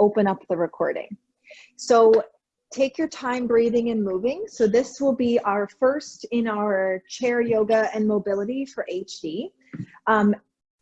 open up the recording. So take your time breathing and moving. So this will be our first in our chair yoga and mobility for HD. Um,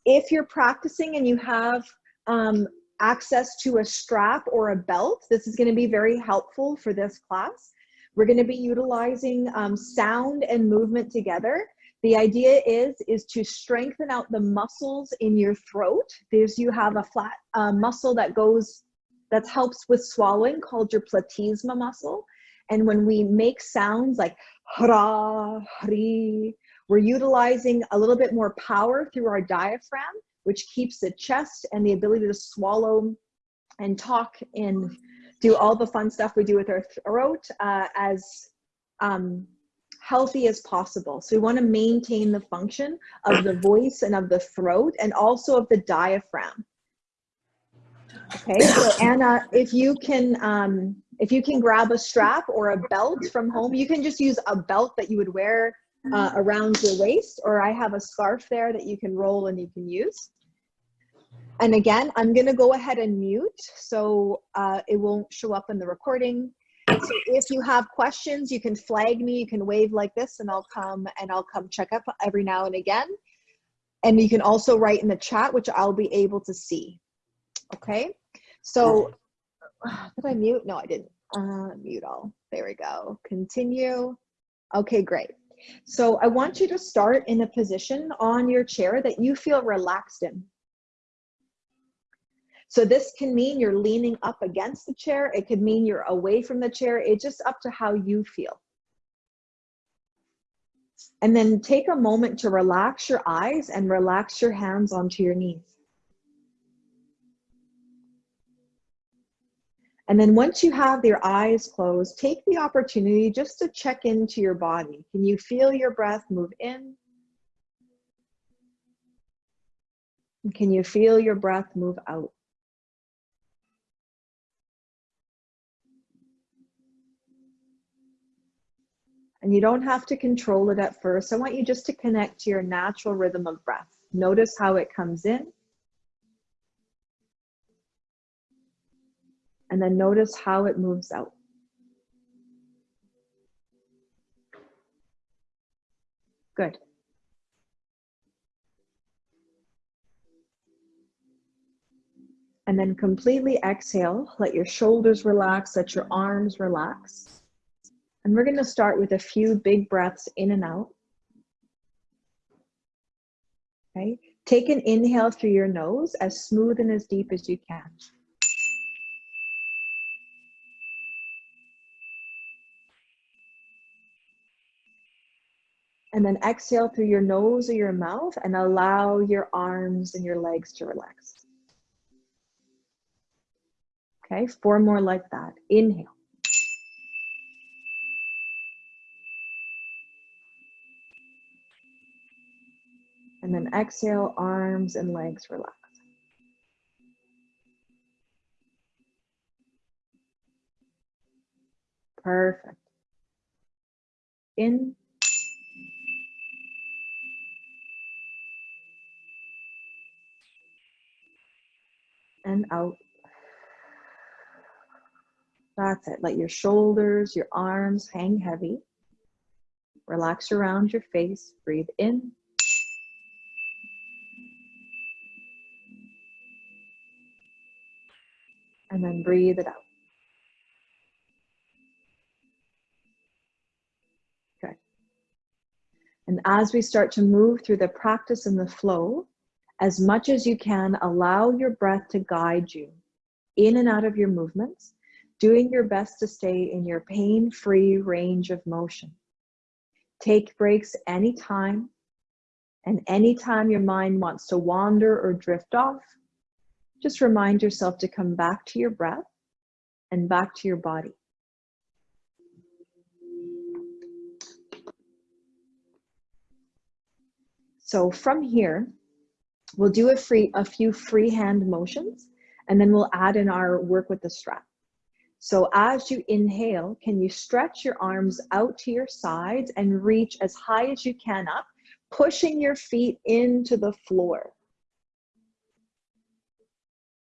if you're practicing and you have um, access to a strap or a belt, this is gonna be very helpful for this class. We're gonna be utilizing um, sound and movement together. The idea is, is to strengthen out the muscles in your throat. There's, you have a flat uh, muscle that goes, that helps with swallowing called your platysma muscle. And when we make sounds like hra, hri, we're utilizing a little bit more power through our diaphragm, which keeps the chest and the ability to swallow and talk and do all the fun stuff we do with our throat uh, as um, healthy as possible. So we want to maintain the function of the voice and of the throat and also of the diaphragm. Okay, so Anna, if you can, um, if you can grab a strap or a belt from home, you can just use a belt that you would wear uh, around your waist, or I have a scarf there that you can roll and you can use. And again, I'm gonna go ahead and mute so uh, it won't show up in the recording. So if you have questions, you can flag me, you can wave like this and I'll come and I'll come check up every now and again. And you can also write in the chat, which I'll be able to see. Okay, so did I mute? No, I didn't. Uh, mute all. There we go. Continue. Okay, great. So I want you to start in a position on your chair that you feel relaxed in. So this can mean you're leaning up against the chair. It could mean you're away from the chair. It's just up to how you feel. And then take a moment to relax your eyes and relax your hands onto your knees. And then once you have your eyes closed, take the opportunity just to check into your body. Can you feel your breath move in? Can you feel your breath move out? And you don't have to control it at first. I want you just to connect to your natural rhythm of breath. Notice how it comes in. And then notice how it moves out. Good. And then completely exhale. Let your shoulders relax, let your arms relax. And we're gonna start with a few big breaths in and out. Okay, take an inhale through your nose as smooth and as deep as you can. And then exhale through your nose or your mouth and allow your arms and your legs to relax. Okay, four more like that. Inhale. And then exhale, arms and legs relax. Perfect. In. And out. That's it. Let your shoulders, your arms hang heavy. Relax around your face. Breathe in. and then breathe it out. Okay. And as we start to move through the practice and the flow, as much as you can, allow your breath to guide you in and out of your movements, doing your best to stay in your pain-free range of motion. Take breaks anytime, and anytime your mind wants to wander or drift off, just remind yourself to come back to your breath and back to your body. So from here, we'll do a, free, a few free hand motions and then we'll add in our work with the strap. So as you inhale, can you stretch your arms out to your sides and reach as high as you can up, pushing your feet into the floor.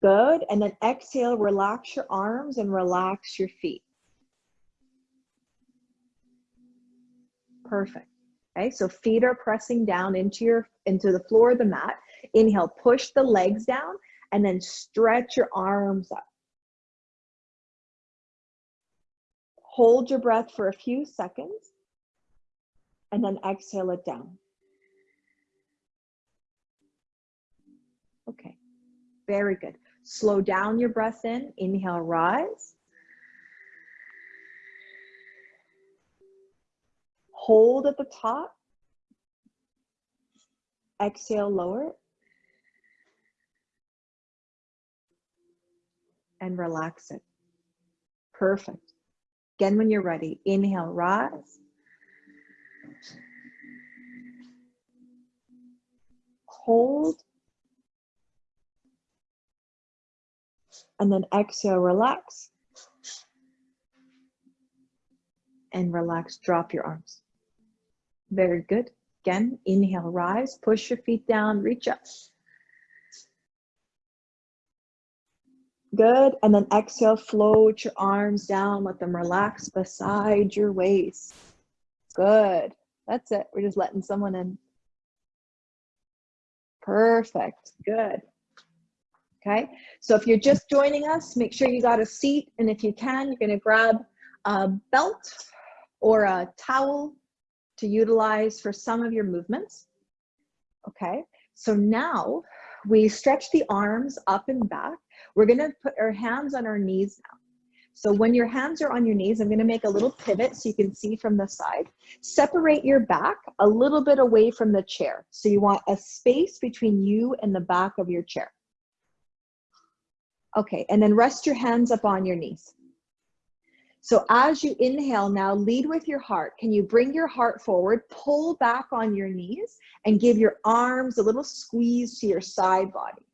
Good. And then exhale, relax your arms and relax your feet. Perfect. Okay, so feet are pressing down into your into the floor of the mat. Inhale, push the legs down and then stretch your arms up. Hold your breath for a few seconds and then exhale it down. Okay, very good. Slow down your breath in. Inhale, rise. Hold at the top. Exhale, lower. And relax it. Perfect. Again, when you're ready, inhale, rise. Hold. And then exhale, relax. And relax, drop your arms. Very good. Again, inhale, rise, push your feet down, reach up. Good. And then exhale, float your arms down, let them relax beside your waist. Good. That's it. We're just letting someone in. Perfect. Good. Okay. So if you're just joining us, make sure you got a seat. And if you can, you're going to grab a belt or a towel to utilize for some of your movements. Okay, so now we stretch the arms up and back. We're gonna put our hands on our knees now. So when your hands are on your knees, I'm gonna make a little pivot so you can see from the side. Separate your back a little bit away from the chair. So you want a space between you and the back of your chair. Okay, and then rest your hands up on your knees. So as you inhale now, lead with your heart. Can you bring your heart forward, pull back on your knees, and give your arms a little squeeze to your side body?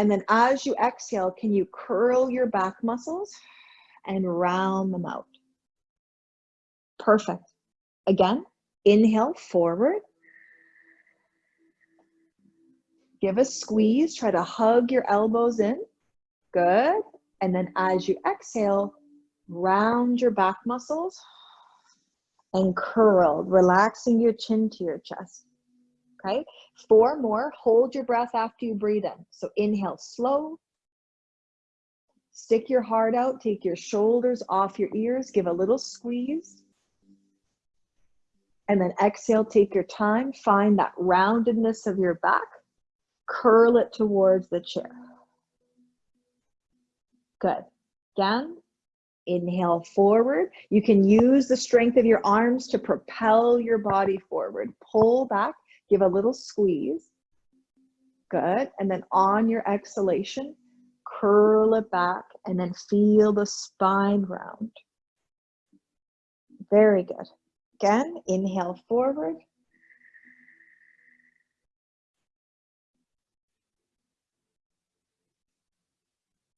And then as you exhale, can you curl your back muscles and round them out? Perfect. Again, inhale forward. Give a squeeze, try to hug your elbows in. Good. And then as you exhale, round your back muscles and curl, relaxing your chin to your chest. Okay, four more. Hold your breath after you breathe in. So inhale slow. Stick your heart out, take your shoulders off your ears, give a little squeeze. And then exhale, take your time, find that roundedness of your back, curl it towards the chair. Good. Again, inhale forward. You can use the strength of your arms to propel your body forward. Pull back, give a little squeeze. Good. And then on your exhalation, curl it back and then feel the spine round. Very good. Again, inhale forward.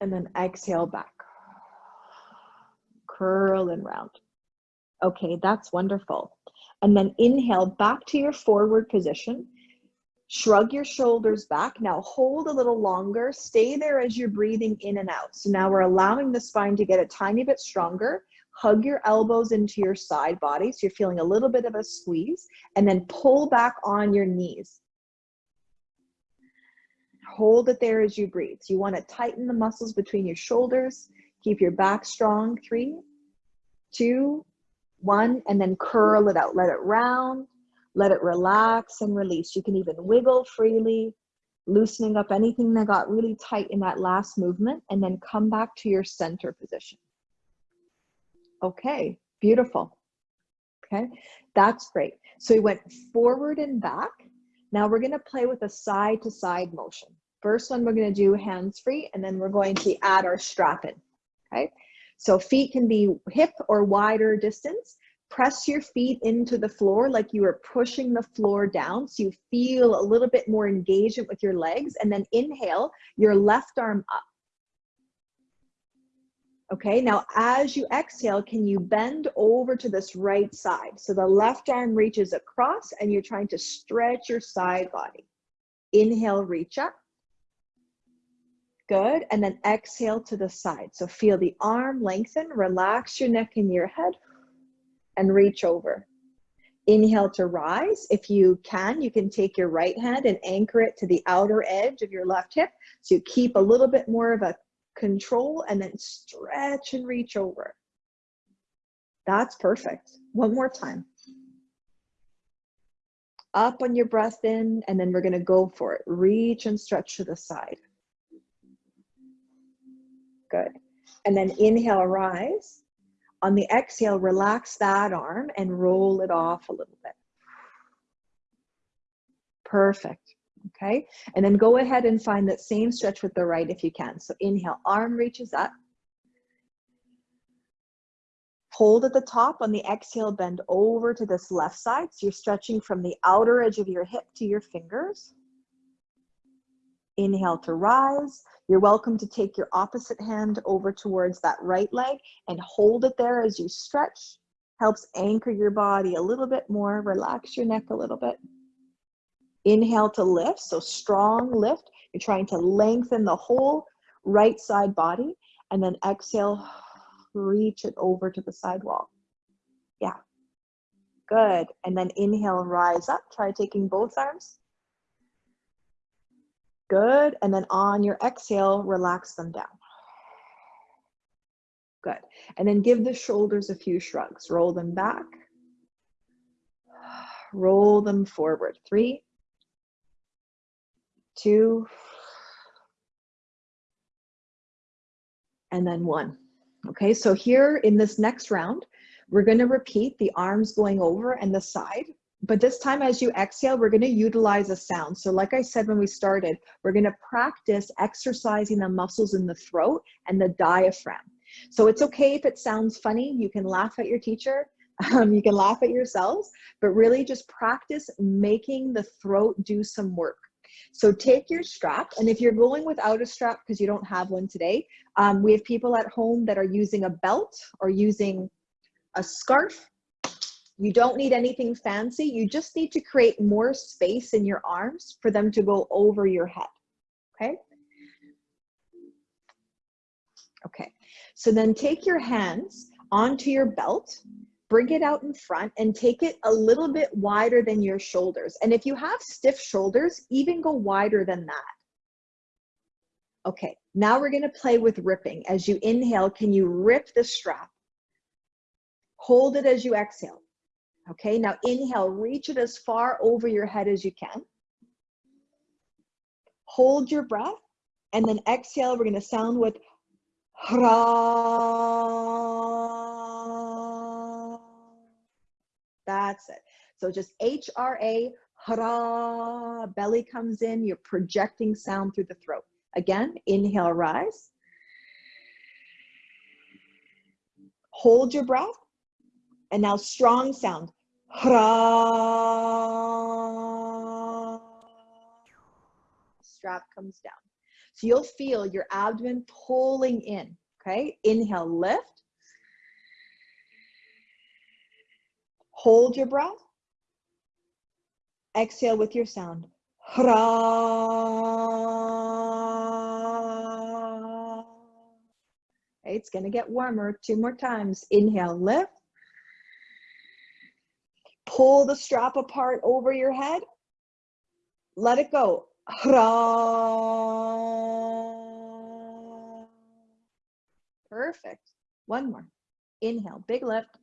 and then exhale back. Curl and round. Okay, that's wonderful. And then inhale back to your forward position. Shrug your shoulders back. Now hold a little longer. Stay there as you're breathing in and out. So now we're allowing the spine to get a tiny bit stronger. Hug your elbows into your side body. So you're feeling a little bit of a squeeze and then pull back on your knees. Hold it there as you breathe. So you want to tighten the muscles between your shoulders. Keep your back strong. Three, two, one, and then curl it out. Let it round. Let it relax and release. You can even wiggle freely, loosening up anything that got really tight in that last movement, and then come back to your center position. Okay, beautiful. Okay, that's great. So we went forward and back. Now we're gonna play with a side to side motion. First one, we're gonna do hands free, and then we're going to add our strap in, okay? So feet can be hip or wider distance. Press your feet into the floor like you are pushing the floor down so you feel a little bit more engagement with your legs and then inhale your left arm up. Okay, now as you exhale, can you bend over to this right side? So the left arm reaches across and you're trying to stretch your side body. Inhale, reach up. Good. And then exhale to the side. So feel the arm lengthen, relax your neck and your head, and reach over. Inhale to rise. If you can, you can take your right hand and anchor it to the outer edge of your left hip. So you keep a little bit more of a control and then stretch and reach over. That's perfect. One more time. Up on your breath in, and then we're gonna go for it. Reach and stretch to the side. Good. And then inhale, rise. On the exhale, relax that arm and roll it off a little bit. Perfect. Okay. And then go ahead and find that same stretch with the right if you can. So inhale, arm reaches up. Hold at the top on the exhale, bend over to this left side. So you're stretching from the outer edge of your hip to your fingers. Inhale to rise. You're welcome to take your opposite hand over towards that right leg and hold it there as you stretch. Helps anchor your body a little bit more. Relax your neck a little bit. Inhale to lift, so strong lift. You're trying to lengthen the whole right side body. And then exhale, reach it over to the sidewall. Yeah, good. And then inhale, rise up. Try taking both arms. Good. And then on your exhale, relax them down. Good. And then give the shoulders a few shrugs. Roll them back. Roll them forward. Three, two, and then one. Okay, so here in this next round, we're gonna repeat the arms going over and the side but this time as you exhale, we're gonna utilize a sound. So like I said when we started, we're gonna practice exercising the muscles in the throat and the diaphragm. So it's okay if it sounds funny, you can laugh at your teacher, um, you can laugh at yourselves, but really just practice making the throat do some work. So take your strap, and if you're going without a strap because you don't have one today, um, we have people at home that are using a belt or using a scarf you don't need anything fancy. You just need to create more space in your arms for them to go over your head, okay? Okay, so then take your hands onto your belt, bring it out in front and take it a little bit wider than your shoulders. And if you have stiff shoulders, even go wider than that. Okay, now we're gonna play with ripping. As you inhale, can you rip the strap? Hold it as you exhale. Okay, now inhale, reach it as far over your head as you can. Hold your breath, and then exhale, we're gonna sound with hra. That's it. So just H-R-A, hra, belly comes in, you're projecting sound through the throat. Again, inhale, rise. Hold your breath. And now strong sound. Strap comes down. So you'll feel your abdomen pulling in, okay? Inhale, lift. Hold your breath. Exhale with your sound. Okay, it's gonna get warmer. Two more times. Inhale, lift pull the strap apart over your head. Let it go. Perfect. One more. Inhale, big lift.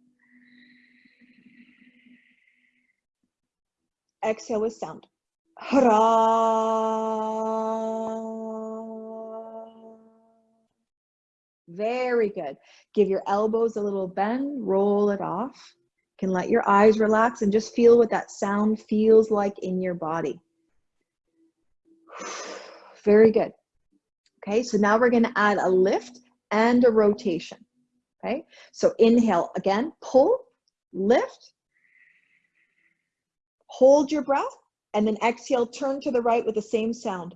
Exhale with sound. Very good. Give your elbows a little bend, roll it off can let your eyes relax and just feel what that sound feels like in your body. Very good. Okay, so now we're gonna add a lift and a rotation. Okay, so inhale again, pull, lift, hold your breath, and then exhale, turn to the right with the same sound.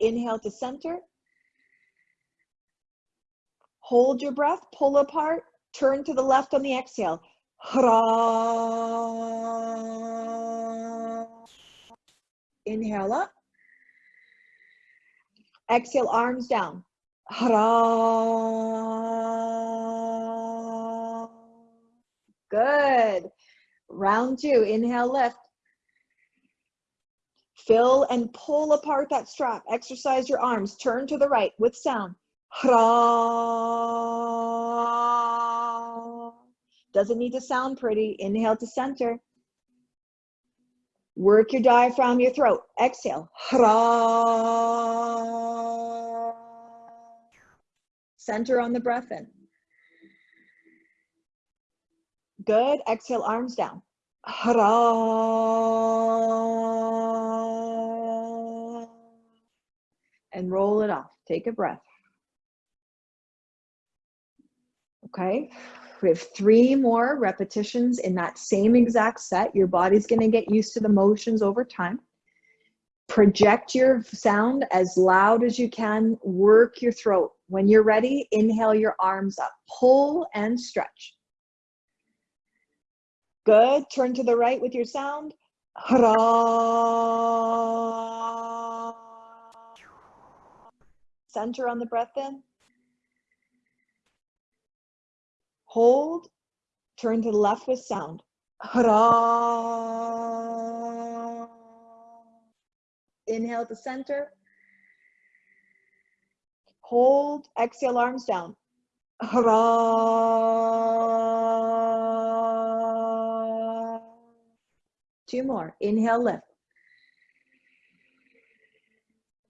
Inhale to center, Hold your breath, pull apart, turn to the left on the exhale. Inhale up. Exhale, arms down. Good. Round two, inhale, lift. Fill and pull apart that strap. Exercise your arms. Turn to the right with sound. Hara. Doesn't need to sound pretty. Inhale to center. Work your diaphragm, your throat. Exhale. Hara. Center on the breath in. Good. Exhale, arms down. Hara. And roll it off. Take a breath. Okay. We have three more repetitions in that same exact set. Your body's going to get used to the motions over time. Project your sound as loud as you can. Work your throat. When you're ready, inhale your arms up. Pull and stretch. Good. Turn to the right with your sound. Center on the breath in. Hold. Turn to the left with sound. Hara. Inhale to center. Hold. Exhale, arms down. Hara. Two more. Inhale, lift.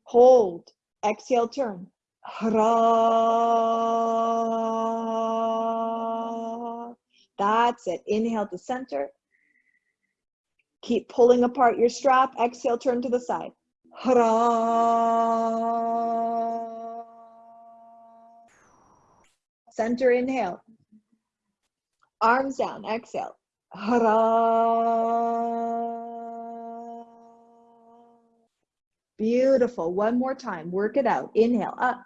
Hold. Exhale, turn. Hara. That's it. Inhale to center. Keep pulling apart your strap. Exhale, turn to the side. Center inhale. Arms down. Exhale. Beautiful. One more time. Work it out. Inhale. Up.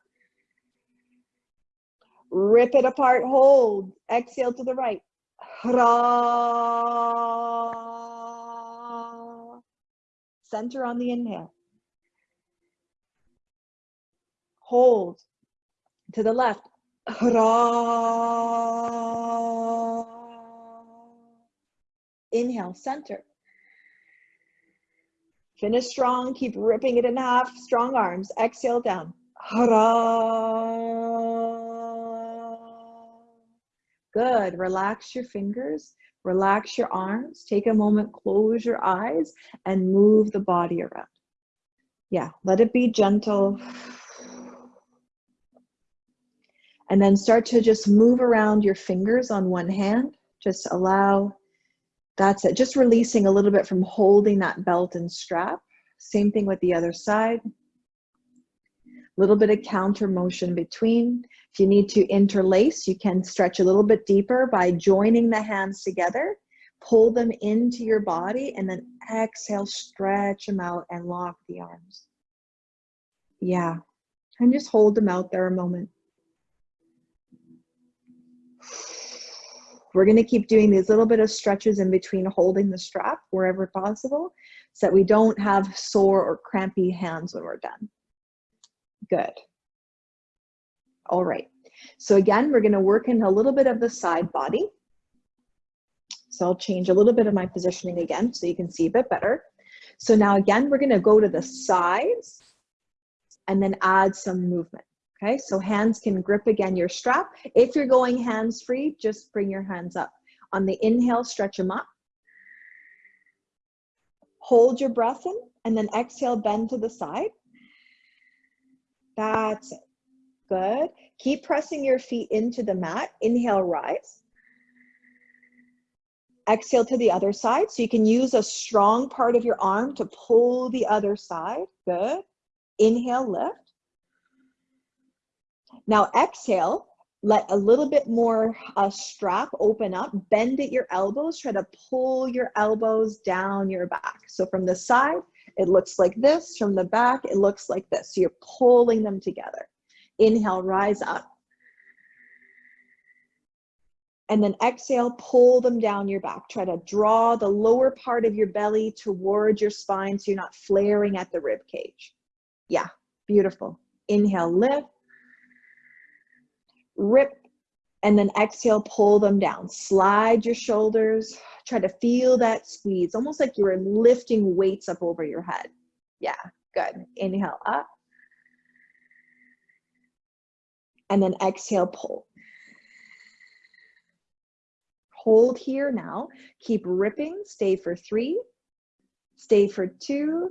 Rip it apart. Hold. Exhale to the right. Hara. Center on the inhale. Hold. To the left. Hara. Inhale, center. Finish strong, keep ripping it in half, strong arms. Exhale down. Hara. Good, relax your fingers, relax your arms. Take a moment, close your eyes and move the body around. Yeah, let it be gentle. And then start to just move around your fingers on one hand. Just allow, that's it. Just releasing a little bit from holding that belt and strap. Same thing with the other side. Little bit of counter motion between. If you need to interlace, you can stretch a little bit deeper by joining the hands together. Pull them into your body and then exhale, stretch them out and lock the arms. Yeah, and just hold them out there a moment. We're gonna keep doing these little bit of stretches in between holding the strap wherever possible so that we don't have sore or crampy hands when we're done. Good. All right. So again, we're gonna work in a little bit of the side body. So I'll change a little bit of my positioning again so you can see a bit better. So now again, we're gonna go to the sides and then add some movement. Okay, so hands can grip again your strap. If you're going hands free, just bring your hands up. On the inhale, stretch them up. Hold your breath in and then exhale, bend to the side. That's. Good. Keep pressing your feet into the mat. Inhale, rise. Exhale to the other side. So you can use a strong part of your arm to pull the other side. Good. Inhale, lift. Now exhale, let a little bit more uh, strap open up, bend at your elbows, try to pull your elbows down your back. So from the side, it looks like this. From the back, it looks like this. So you're pulling them together. Inhale, rise up. And then exhale, pull them down your back. Try to draw the lower part of your belly towards your spine so you're not flaring at the rib cage. Yeah, beautiful. Inhale, lift. Rip. And then exhale, pull them down. Slide your shoulders. Try to feel that squeeze, almost like you were lifting weights up over your head. Yeah, good. Inhale up. And then exhale, pull. Hold here now. Keep ripping. Stay for three. Stay for two.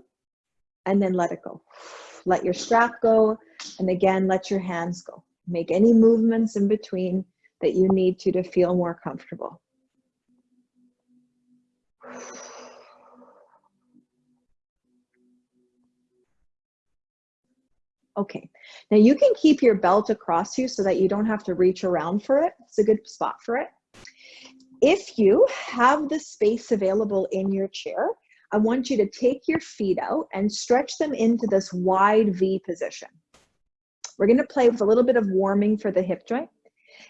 And then let it go. Let your strap go. And again, let your hands go. Make any movements in between that you need to to feel more comfortable. Okay, now you can keep your belt across you so that you don't have to reach around for it. It's a good spot for it. If you have the space available in your chair, I want you to take your feet out and stretch them into this wide V position. We're gonna play with a little bit of warming for the hip joint.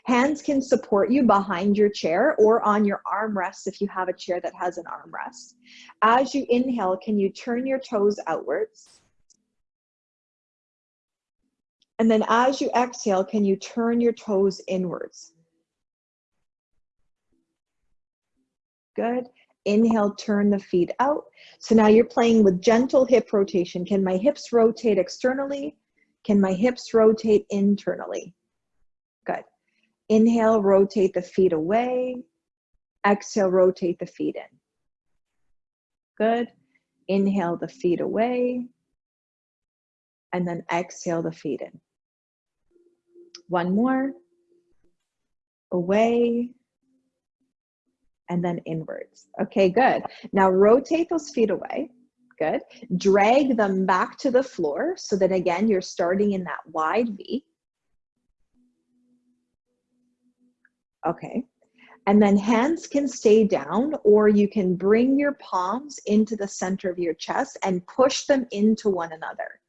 Hands can support you behind your chair or on your armrests if you have a chair that has an armrest. As you inhale, can you turn your toes outwards? And then as you exhale, can you turn your toes inwards? Good. Inhale, turn the feet out. So now you're playing with gentle hip rotation. Can my hips rotate externally? Can my hips rotate internally? Inhale, rotate the feet away. Exhale, rotate the feet in. Good. Inhale the feet away. And then exhale the feet in. One more. Away and then inwards. Okay, good. Now rotate those feet away. Good. Drag them back to the floor so that again, you're starting in that wide V. Okay. And then hands can stay down or you can bring your palms into the center of your chest and push them into one another.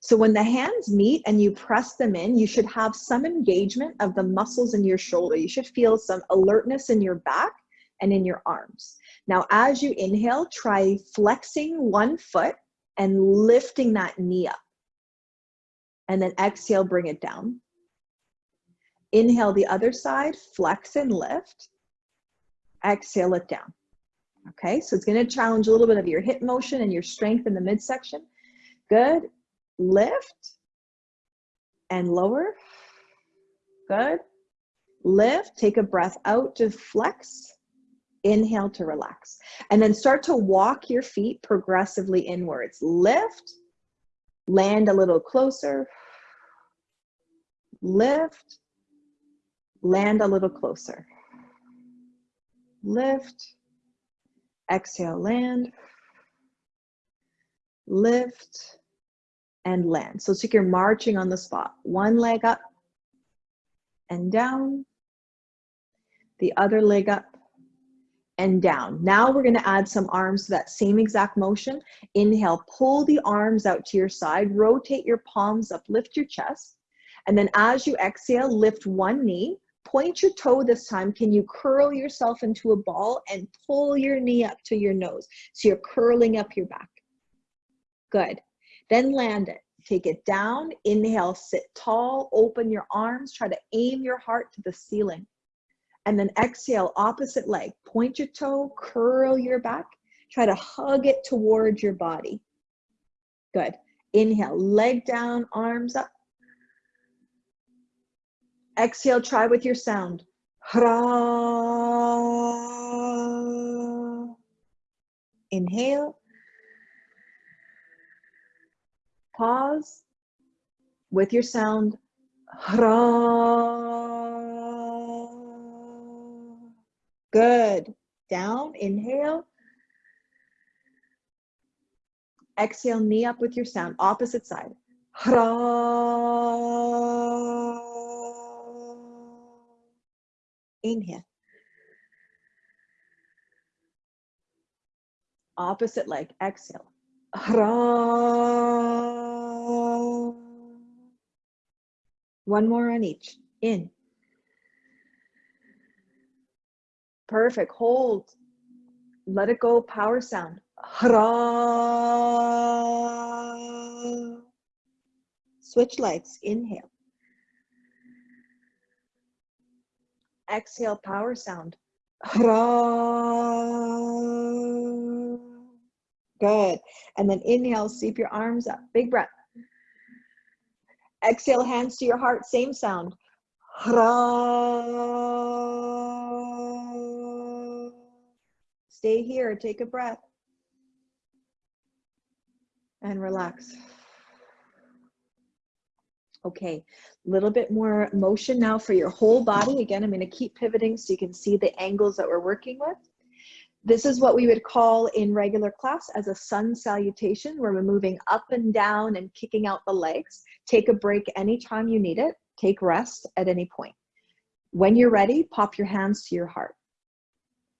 So when the hands meet and you press them in, you should have some engagement of the muscles in your shoulder. You should feel some alertness in your back and in your arms. Now, as you inhale, try flexing one foot and lifting that knee up. And then exhale, bring it down. Inhale the other side, flex and lift. Exhale it down. Okay, so it's gonna challenge a little bit of your hip motion and your strength in the midsection. Good, lift and lower. Good, lift, take a breath out to flex Inhale to relax. And then start to walk your feet progressively inwards. Lift, land a little closer. Lift, land a little closer. Lift, exhale, land. Lift, and land. So it's like you're marching on the spot. One leg up and down. The other leg up and down. Now we're gonna add some arms to that same exact motion. Inhale, pull the arms out to your side, rotate your palms up, lift your chest. And then as you exhale, lift one knee, point your toe this time. Can you curl yourself into a ball and pull your knee up to your nose? So you're curling up your back. Good. Then land it. Take it down. Inhale, sit tall, open your arms, try to aim your heart to the ceiling. And then exhale, opposite leg. Point your toe, curl your back. Try to hug it towards your body. Good. Inhale, leg down, arms up. Exhale, try with your sound. Inhale. Pause. With your sound. Good. Down, inhale. Exhale, knee up with your sound. Opposite side. Inhale. Opposite leg. Exhale. One more on each. In. Perfect. Hold. Let it go. Power sound. Switch legs. Inhale. Exhale. Power sound. Good. And then inhale. Sweep your arms up. Big breath. Exhale. Hands to your heart. Same sound. Stay here. Take a breath. And relax. Okay, a little bit more motion now for your whole body. Again, I'm going to keep pivoting so you can see the angles that we're working with. This is what we would call in regular class as a sun salutation, where we're moving up and down and kicking out the legs. Take a break anytime you need it. Take rest at any point. When you're ready, pop your hands to your heart.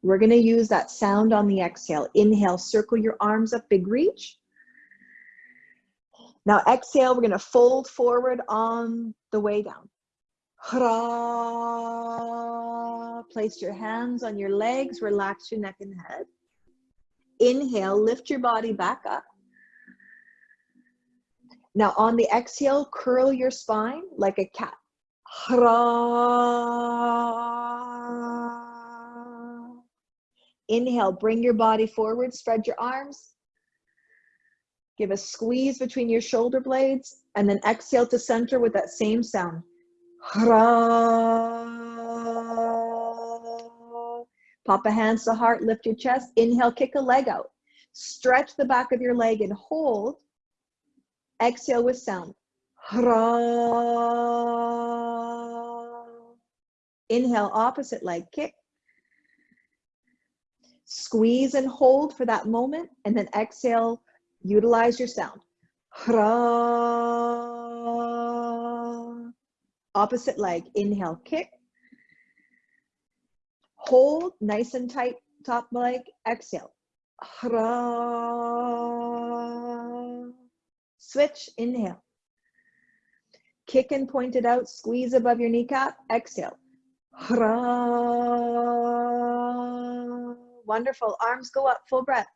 We're going to use that sound on the exhale. Inhale, circle your arms up, big reach. Now exhale, we're going to fold forward on the way down. Place your hands on your legs, relax your neck and head. Inhale, lift your body back up. Now on the exhale, curl your spine like a cat. Inhale, bring your body forward, spread your arms. Give a squeeze between your shoulder blades and then exhale to center with that same sound. Pop a hands to heart, lift your chest. Inhale, kick a leg out. Stretch the back of your leg and hold. Exhale with sound. Inhale, opposite leg, kick. Squeeze and hold for that moment, and then exhale, utilize your sound. Hra. Opposite leg, inhale, kick. Hold, nice and tight, top leg, exhale. Hra. Switch, inhale. Kick and point it out, squeeze above your kneecap, exhale. Hra. Wonderful, arms go up, full breath.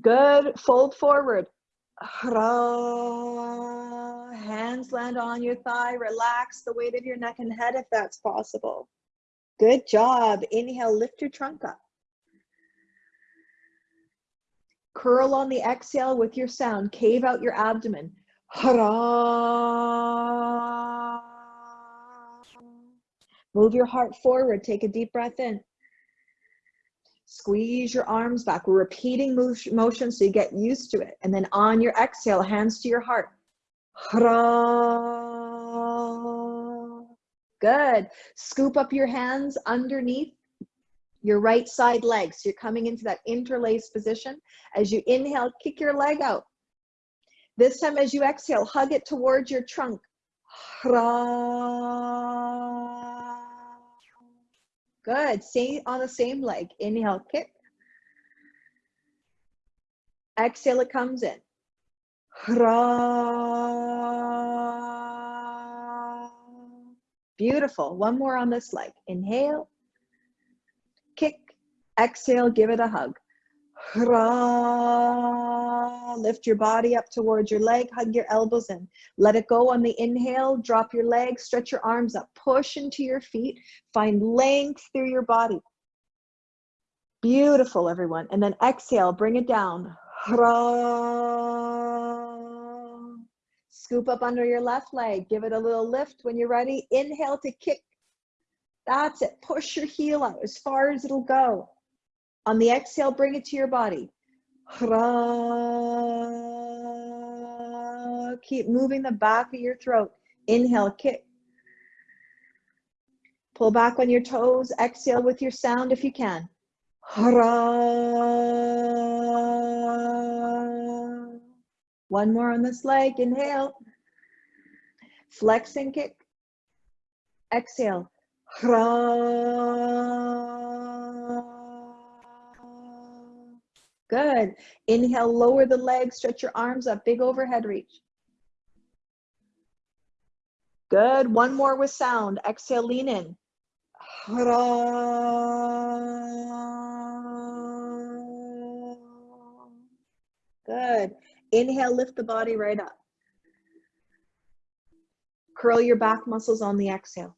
Good, fold forward. Hands land on your thigh, relax the weight of your neck and head if that's possible. Good job. Inhale, lift your trunk up. Curl on the exhale with your sound. Cave out your abdomen. Move your heart forward. Take a deep breath in. Squeeze your arms back. We're repeating motion so you get used to it. And then on your exhale, hands to your heart. Good. Scoop up your hands underneath your right side leg. So you're coming into that interlaced position. As you inhale, kick your leg out. This time as you exhale, hug it towards your trunk. Good. Stay on the same leg. Inhale, kick. Exhale, it comes in. Beautiful. One more on this leg. Inhale, kick. Exhale, give it a hug. Lift your body up towards your leg, hug your elbows in. Let it go on the inhale, drop your legs, stretch your arms up, push into your feet, find length through your body. Beautiful, everyone. And then exhale, bring it down. Scoop up under your left leg, give it a little lift when you're ready. Inhale to kick. That's it. Push your heel out as far as it'll go. On the exhale, bring it to your body. Keep moving the back of your throat. Inhale, kick. Pull back on your toes. Exhale with your sound if you can. One more on this leg. Inhale. Flex and kick. Exhale. Good. Inhale, lower the legs, stretch your arms up, big overhead reach. Good. One more with sound. Exhale, lean in. Good. Inhale, lift the body right up. Curl your back muscles on the exhale.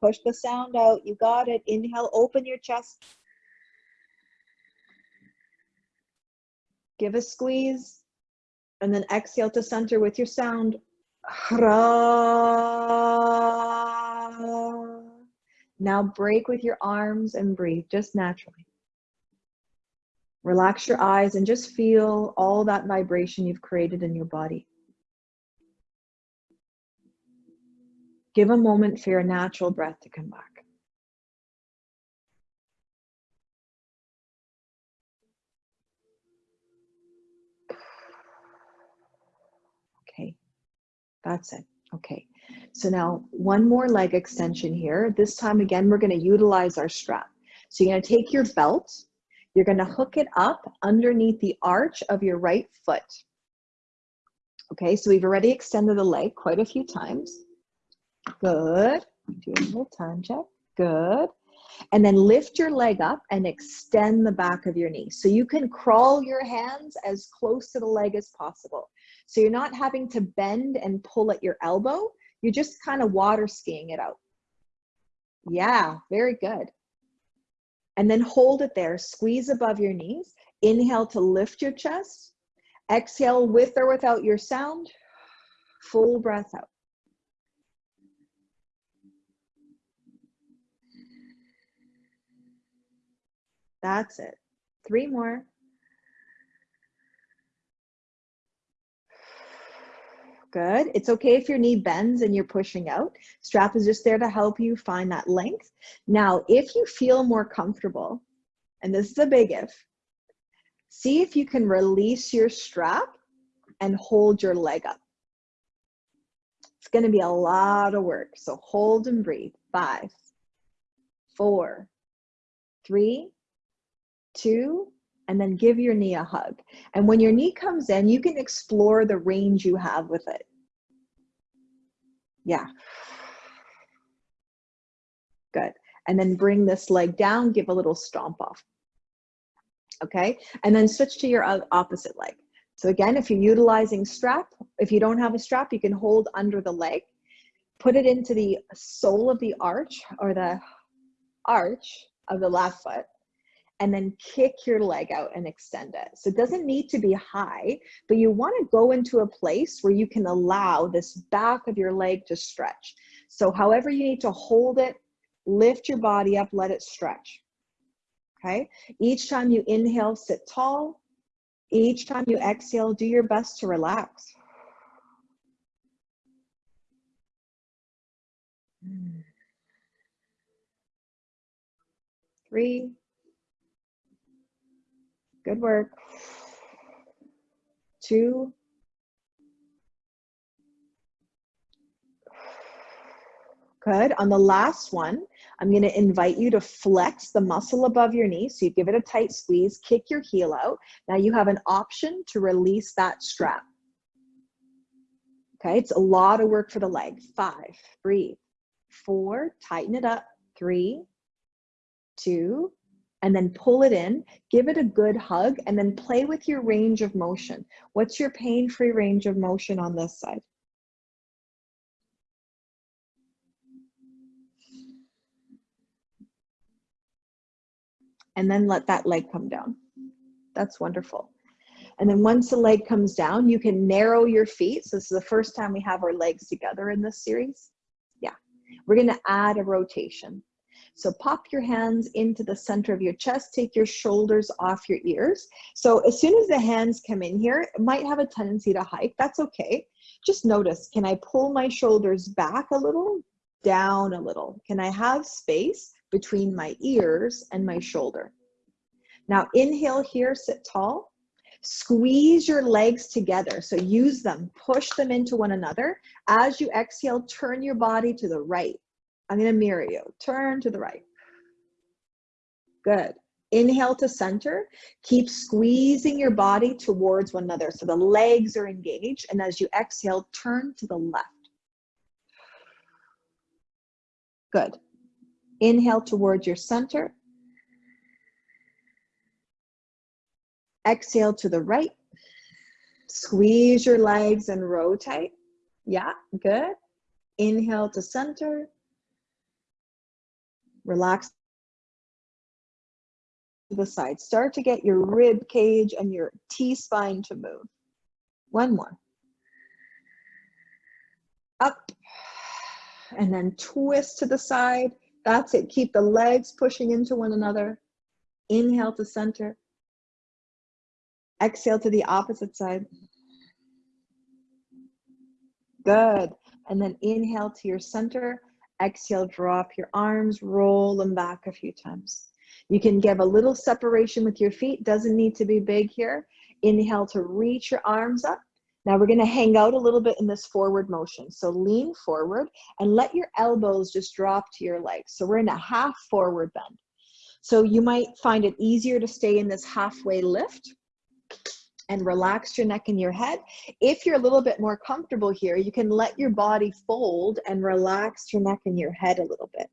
Push the sound out. You got it. Inhale, open your chest. Give a squeeze. And then exhale to center with your sound. Now break with your arms and breathe just naturally. Relax your eyes and just feel all that vibration you've created in your body. Give a moment for your natural breath to come back. Okay, that's it. Okay, so now one more leg extension here. This time again, we're gonna utilize our strap. So you're gonna take your belt, you're gonna hook it up underneath the arch of your right foot. Okay, so we've already extended the leg quite a few times. Good. Do a little time check. Good. And then lift your leg up and extend the back of your knee. So you can crawl your hands as close to the leg as possible. So you're not having to bend and pull at your elbow. You're just kind of water skiing it out. Yeah, very good. And then hold it there. Squeeze above your knees. Inhale to lift your chest. Exhale with or without your sound. Full breath out. That's it. Three more. Good. It's okay if your knee bends and you're pushing out. Strap is just there to help you find that length. Now, if you feel more comfortable, and this is a big if, see if you can release your strap and hold your leg up. It's going to be a lot of work. So hold and breathe. Five, four, three, two, and then give your knee a hug. And when your knee comes in, you can explore the range you have with it. Yeah. Good. And then bring this leg down, give a little stomp off. Okay. And then switch to your opposite leg. So again, if you're utilizing strap, if you don't have a strap, you can hold under the leg, put it into the sole of the arch or the arch of the left foot and then kick your leg out and extend it. So it doesn't need to be high, but you want to go into a place where you can allow this back of your leg to stretch. So however you need to hold it, lift your body up, let it stretch. Okay. Each time you inhale, sit tall. Each time you exhale, do your best to relax. Hmm. Three, Good work. Two. Good. On the last one, I'm going to invite you to flex the muscle above your knee. So you give it a tight squeeze, kick your heel out. Now you have an option to release that strap. Okay, it's a lot of work for the leg. Five, breathe. Four, tighten it up. Three, two, and then pull it in, give it a good hug, and then play with your range of motion. What's your pain-free range of motion on this side? And then let that leg come down. That's wonderful. And then once the leg comes down, you can narrow your feet. So this is the first time we have our legs together in this series. Yeah, we're gonna add a rotation. So pop your hands into the center of your chest, take your shoulders off your ears. So as soon as the hands come in here, it might have a tendency to hike, that's okay. Just notice, can I pull my shoulders back a little, down a little? Can I have space between my ears and my shoulder? Now inhale here, sit tall. Squeeze your legs together. So use them, push them into one another. As you exhale, turn your body to the right. I'm to mirror you. Turn to the right. Good. Inhale to center. Keep squeezing your body towards one another. So the legs are engaged. And as you exhale, turn to the left. Good. Inhale towards your center. Exhale to the right. Squeeze your legs and rotate. Yeah, good. Inhale to center. Relax to the side. Start to get your rib cage and your T-spine to move. One more. Up. And then twist to the side. That's it. Keep the legs pushing into one another. Inhale to center. Exhale to the opposite side. Good. And then inhale to your center. Exhale, drop your arms, roll them back a few times. You can give a little separation with your feet. Doesn't need to be big here. Inhale to reach your arms up. Now we're gonna hang out a little bit in this forward motion. So lean forward and let your elbows just drop to your legs. So we're in a half forward bend. So you might find it easier to stay in this halfway lift and relax your neck and your head. If you're a little bit more comfortable here, you can let your body fold and relax your neck and your head a little bit.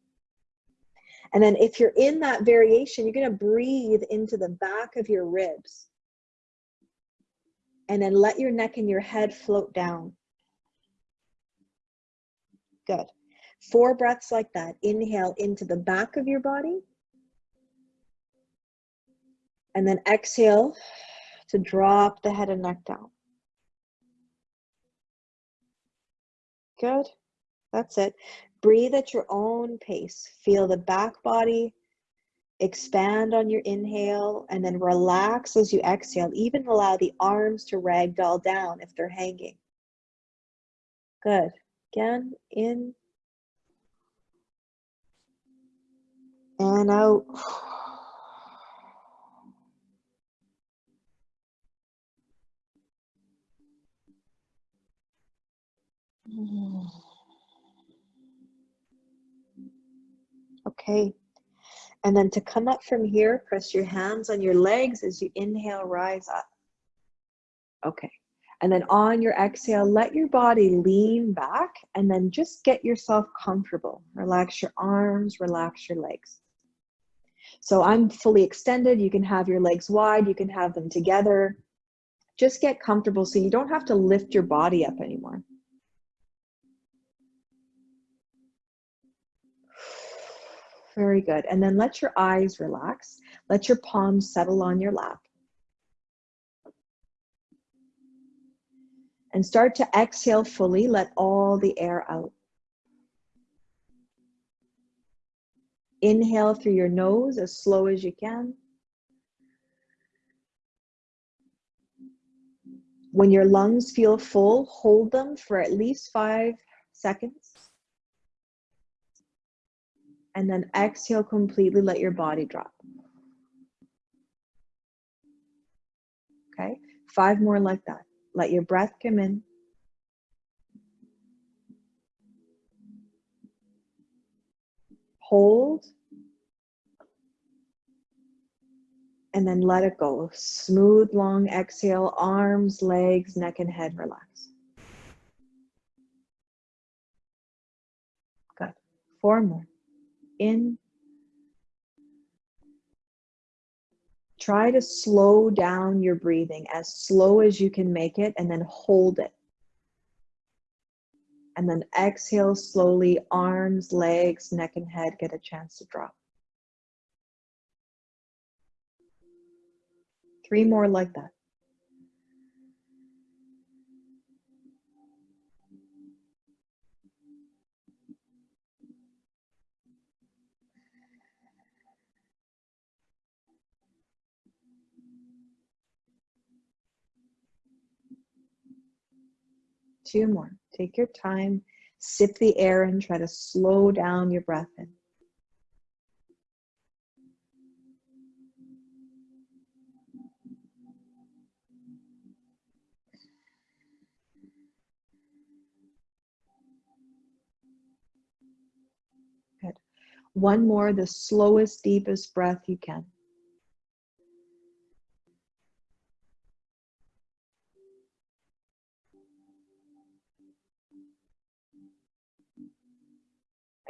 And then if you're in that variation, you're gonna breathe into the back of your ribs. And then let your neck and your head float down. Good. Four breaths like that. Inhale into the back of your body. And then exhale to drop the head and neck down. Good. That's it. Breathe at your own pace. Feel the back body expand on your inhale and then relax as you exhale. Even allow the arms to ragdoll down if they're hanging. Good. Again, in and out. Okay. And then to come up from here, press your hands on your legs as you inhale, rise up. Okay. And then on your exhale, let your body lean back and then just get yourself comfortable. Relax your arms, relax your legs. So I'm fully extended. You can have your legs wide, you can have them together. Just get comfortable so you don't have to lift your body up anymore. Very good. And then let your eyes relax. Let your palms settle on your lap. And start to exhale fully. Let all the air out. Inhale through your nose as slow as you can. When your lungs feel full, hold them for at least five seconds and then exhale completely, let your body drop. Okay, five more like that. Let your breath come in. Hold. And then let it go. Smooth, long exhale, arms, legs, neck, and head relax. Good. Four more in. Try to slow down your breathing as slow as you can make it and then hold it. And then exhale slowly, arms, legs, neck, and head get a chance to drop. Three more like that. Two more. Take your time, sip the air and try to slow down your breath in. Good. One more, the slowest, deepest breath you can.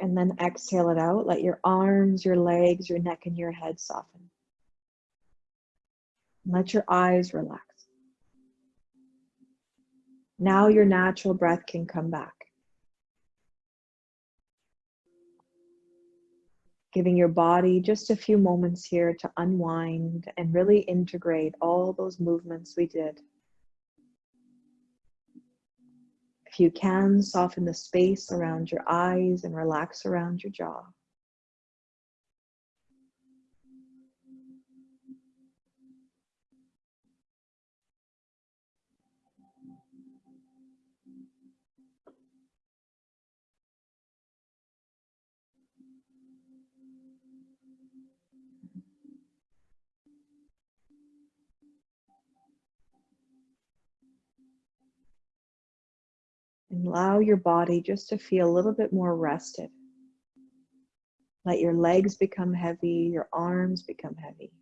And then exhale it out. Let your arms, your legs, your neck, and your head soften. Let your eyes relax. Now your natural breath can come back. Giving your body just a few moments here to unwind and really integrate all those movements we did. You can, soften the space around your eyes and relax around your jaw. And allow your body just to feel a little bit more rested. Let your legs become heavy, your arms become heavy.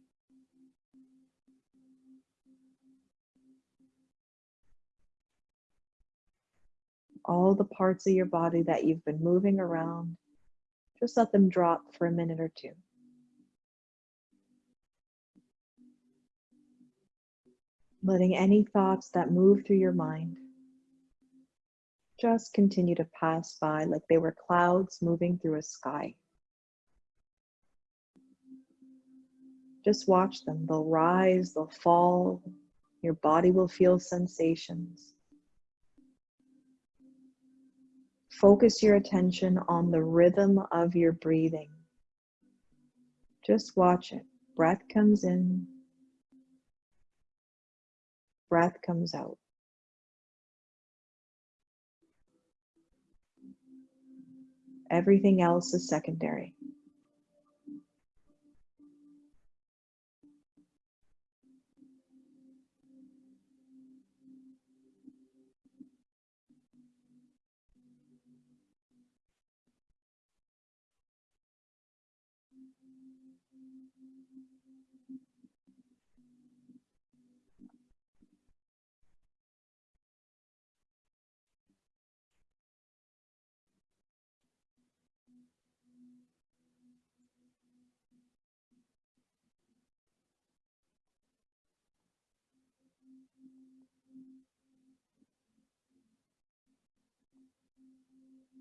All the parts of your body that you've been moving around, just let them drop for a minute or two. Letting any thoughts that move through your mind just continue to pass by like they were clouds moving through a sky. Just watch them. They'll rise, they'll fall. Your body will feel sensations. Focus your attention on the rhythm of your breathing. Just watch it. Breath comes in, breath comes out. Everything else is secondary.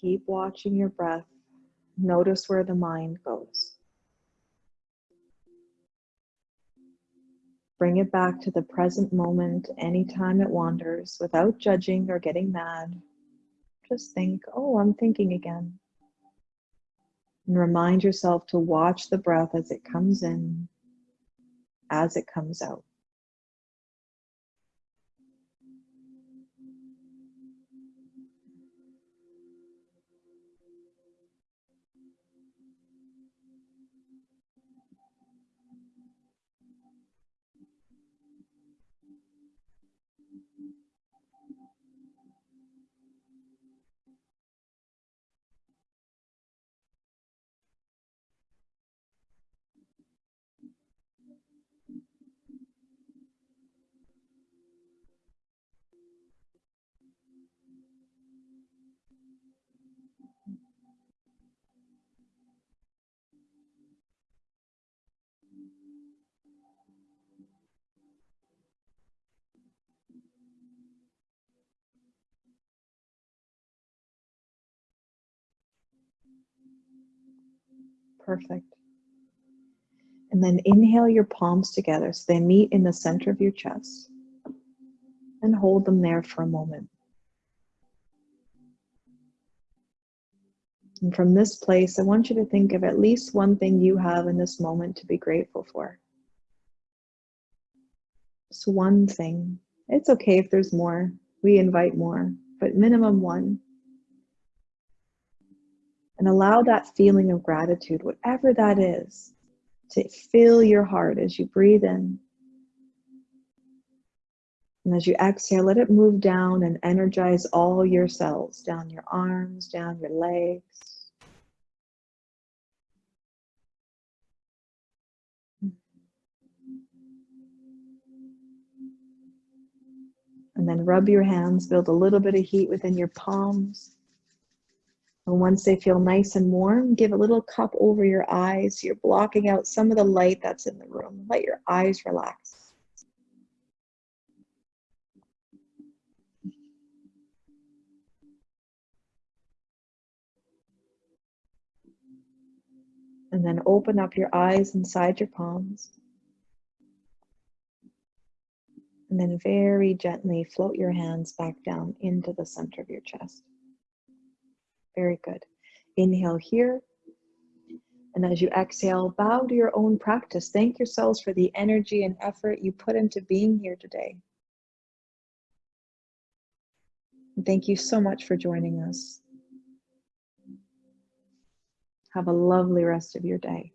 Keep watching your breath. Notice where the mind goes. Bring it back to the present moment anytime it wanders without judging or getting mad. Just think, oh, I'm thinking again. And remind yourself to watch the breath as it comes in, as it comes out. Perfect. And then inhale your palms together so they meet in the center of your chest. And hold them there for a moment. And from this place, I want you to think of at least one thing you have in this moment to be grateful for. Just one thing. It's okay if there's more. We invite more, but minimum one. And allow that feeling of gratitude, whatever that is, to fill your heart as you breathe in. And as you exhale, let it move down and energize all your cells, down your arms, down your legs. And then rub your hands, build a little bit of heat within your palms. And once they feel nice and warm, give a little cup over your eyes. You're blocking out some of the light that's in the room. Let your eyes relax. And then open up your eyes inside your palms. And then very gently float your hands back down into the center of your chest. Very good. Inhale here. And as you exhale, bow to your own practice. Thank yourselves for the energy and effort you put into being here today. And thank you so much for joining us. Have a lovely rest of your day.